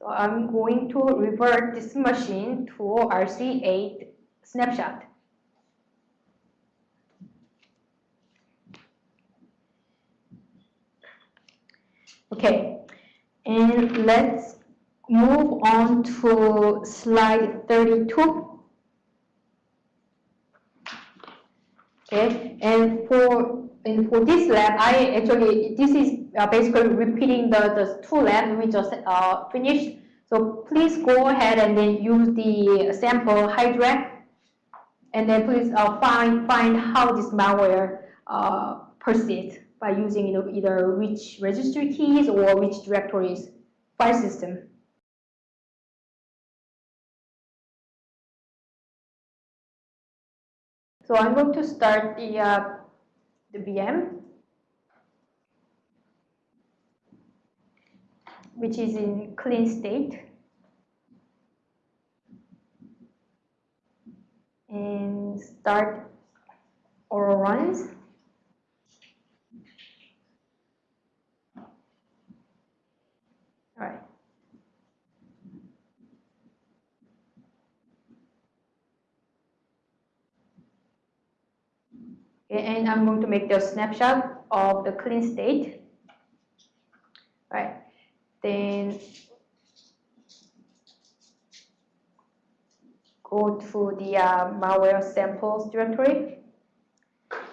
So I'm going to revert this machine to RC8 snapshot. Okay, and let's move on to slide 32. Okay, and for and for this lab, I actually this is uh, basically repeating the the two labs we just uh, finished. So please go ahead and then use the sample Hydra, and then please uh, find find how this malware uh, persists by using you know, either which registry keys or which directories file system. So I'm going to start the, uh, the VM, which is in clean state. And start Autoruns. All right. And I'm going to make the snapshot of the clean state. All right. Then go to the uh, malware samples directory.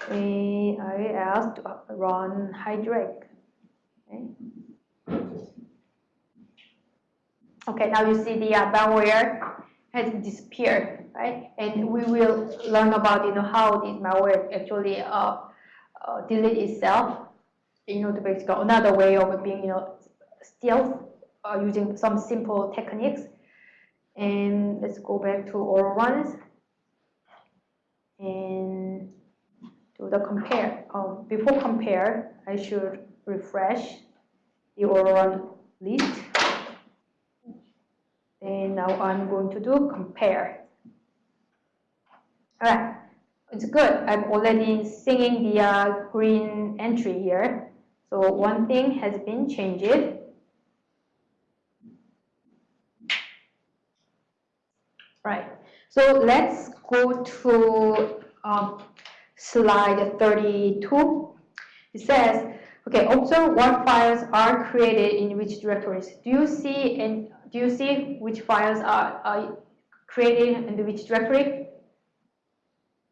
And I asked to run Hydra. Okay. Okay, now you see the uh, malware has disappeared, right? And we will learn about you know how this malware actually uh, uh, delete itself. You know, the another way of being you know stealth uh, using some simple techniques. And let's go back to Autoruns and do the compare. Um, before compare, I should refresh the all run list. And now I'm going to do compare. All right, it's good. I'm already seeing the uh, green entry here. So one thing has been changed. Right, so let's go to um, slide 32. It says, okay, observe what files are created in which directories. Do you see and do you see which files are, are created in which directory?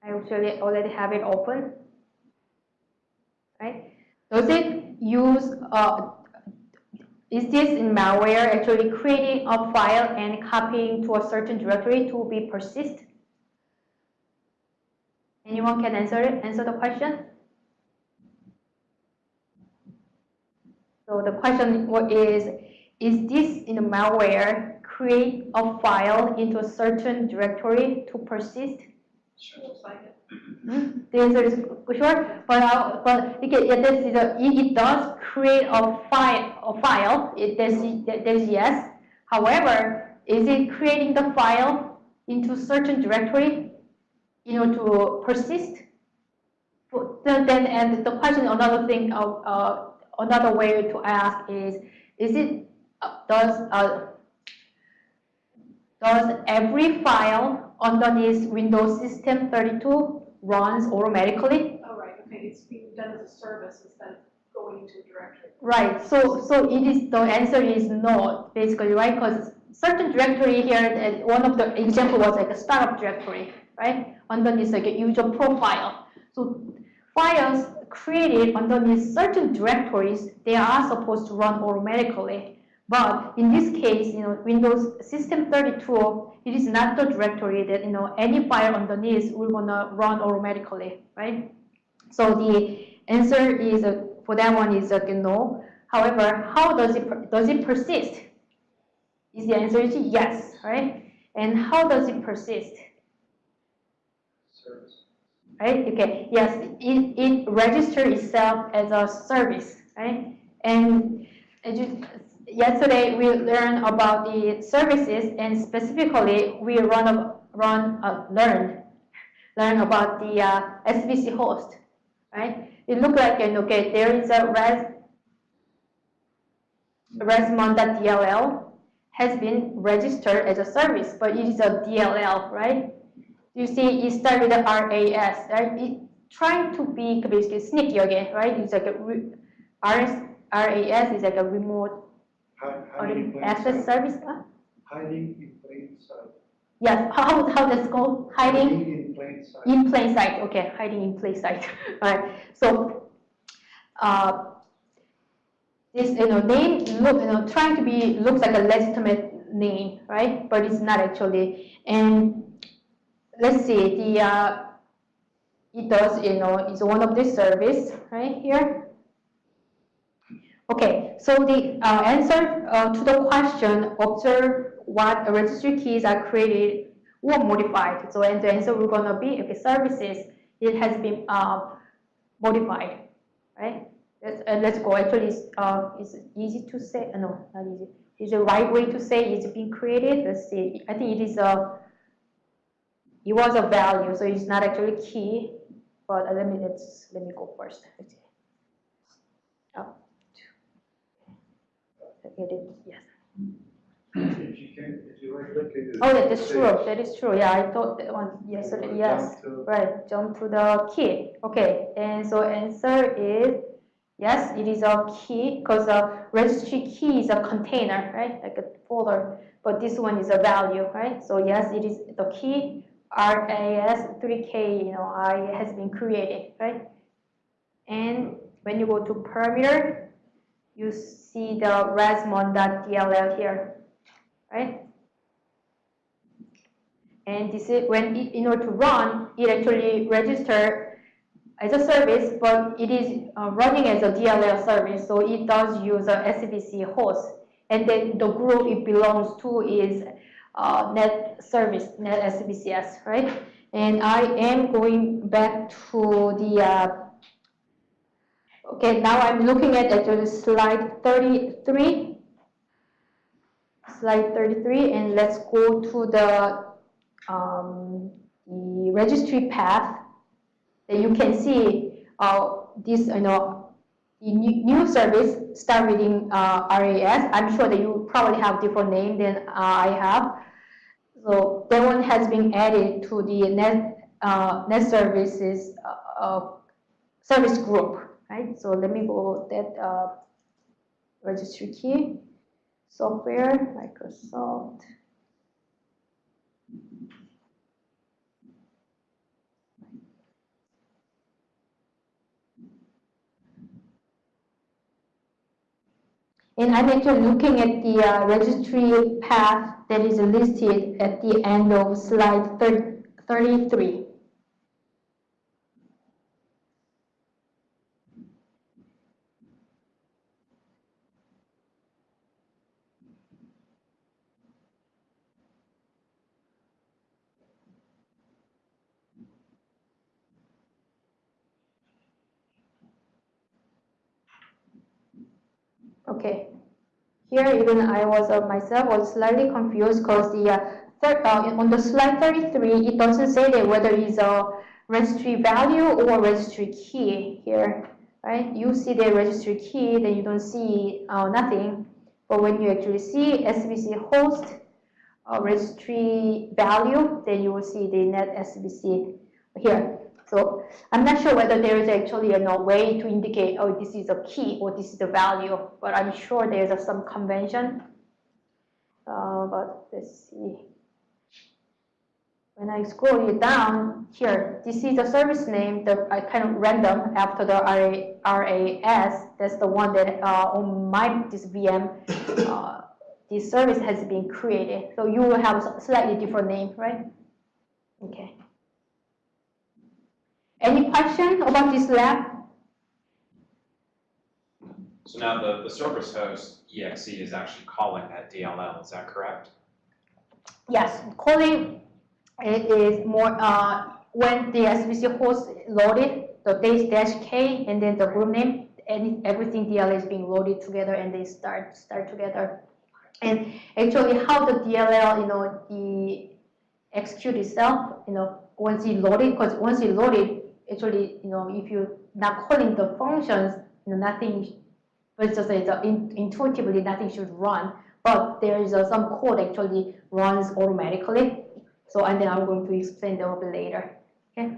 I actually already have it open. Right? Does it use, uh, is this in malware actually creating a file and copying to a certain directory to be persist? Anyone can answer it, answer the question? So the question is, is this in the malware create a file into a certain directory to persist? Sure looks like it. Hmm? The answer is sure, but uh, but it, it, it, it does create a file. A file. It there's, yes. However, is it creating the file into certain directory, you know, to persist? Then, and the question, another thing, of uh, another way to ask is, is it does uh, does every file underneath Windows System 32 runs automatically? Oh, right, okay, it's being done as a service instead of going a directory. Right, so so it is the answer is no, basically, right? Because certain directory here, one of the example was like a startup directory, right? Underneath like a user profile. So files created underneath certain directories, they are supposed to run automatically. But in this case, you know, Windows System 32, it is not the directory that, you know, any file underneath will gonna run automatically, right? So the answer is, uh, for that one is uh, no. However, how does it, does it persist? Is the answer is yes, right? And how does it persist? Service. Right, okay, yes, it, it registers itself as a service, right? And as you, yesterday we learned about the services and specifically we run a run uh, learn learn about the uh, SVC host, right? It looked like and okay, there is a res resmon.dll has been registered as a service, but it is a DLL, right? You see, it started with the RAS, right? It trying to be basically sneaky again, right? It's like a re- RS, RAS is like a remote Hi- or Hiding in an plain access service. Huh? Hiding in plain sight. Yes, how how that's called hiding in plain sight. in plain sight. Okay, hiding in plain sight. All right. So, uh, this you know name look you know trying to be looks like a legitimate name, right? But it's not actually. And let's see the uh, it does you know it's one of the service right here. Okay, so the uh, answer uh, to the question, observe what registry keys are created or modified. So and the answer we're gonna be okay, services. It has been uh, modified, right? Let's let's go. Actually, it's, uh, it's easy to say. Uh, no, not easy. Is the right way to say it's been created? Let's see. I think it is a. It was a value, so it's not actually key. But let me let's let me go first. Let's see. Up. Edit. Yes. If you can, if you right click it. Oh, yeah, that's true. That is true. Yeah, I thought that one yesterday. Yes. Right, jump to the key. Okay, and so answer is yes, it is a key because a registry key is a container, right? Like a folder. But this one is a value, right? So yes, it is the key RAS 3K, you know, I has been created, right? And when you go to parameter, you see the resmon.dll here, right? And this is when it, in order to run, it actually register as a service, but it is uh, running as a DLL service, so it does use a SVC host. And then the group it belongs to is uh, net service, net SVCS, right? And I am going back to the, uh, okay, now I'm looking at actually slide 33. Slide 33, and let's go to the um, the registry path that you can see uh, this, you know, the new, service start reading uh, RAS. I'm sure that you probably have different name than uh, I have. So that one has been added to the net uh, net services uh, service group, right? So let me go that uh, registry key software Microsoft. And I'm actually looking at the uh, registry path that is listed at the end of slide 30, 33. Okay. Here, even I was uh, myself was slightly confused because the uh, third, uh, on the slide 33, it doesn't say that whether it's a registry value or registry key here, right? You see the registry key, then you don't see uh, nothing. But when you actually see SVC host uh, registry value, then you will see the net SVC here. So I'm not sure whether there is actually a way to indicate, oh, this is a key or this is the value, but I'm sure there's a, some convention. Uh, but let's see. When I scroll it down here, this is the service name, that I kind of random after the RAS. That's the one that uh, on my this VM, uh, this service has been created. So you will have a slightly different name, right? Okay. Any question about this lab? So now the, the service host exe is actually calling that DLL, is that correct? Yes, calling it is more uh, when the SVC host loaded the dash dash k and then the group name and everything DLL is being loaded together and they start start together. And actually, how the DLL, you know, the execute itself, you know, once it loaded, because once it loaded, actually, you know, if you're not calling the functions, you know, nothing, but just it's, uh, in, intuitively nothing should run. but there is uh, some code actually runs automatically. So and then I'm going to explain that a bit later. Okay.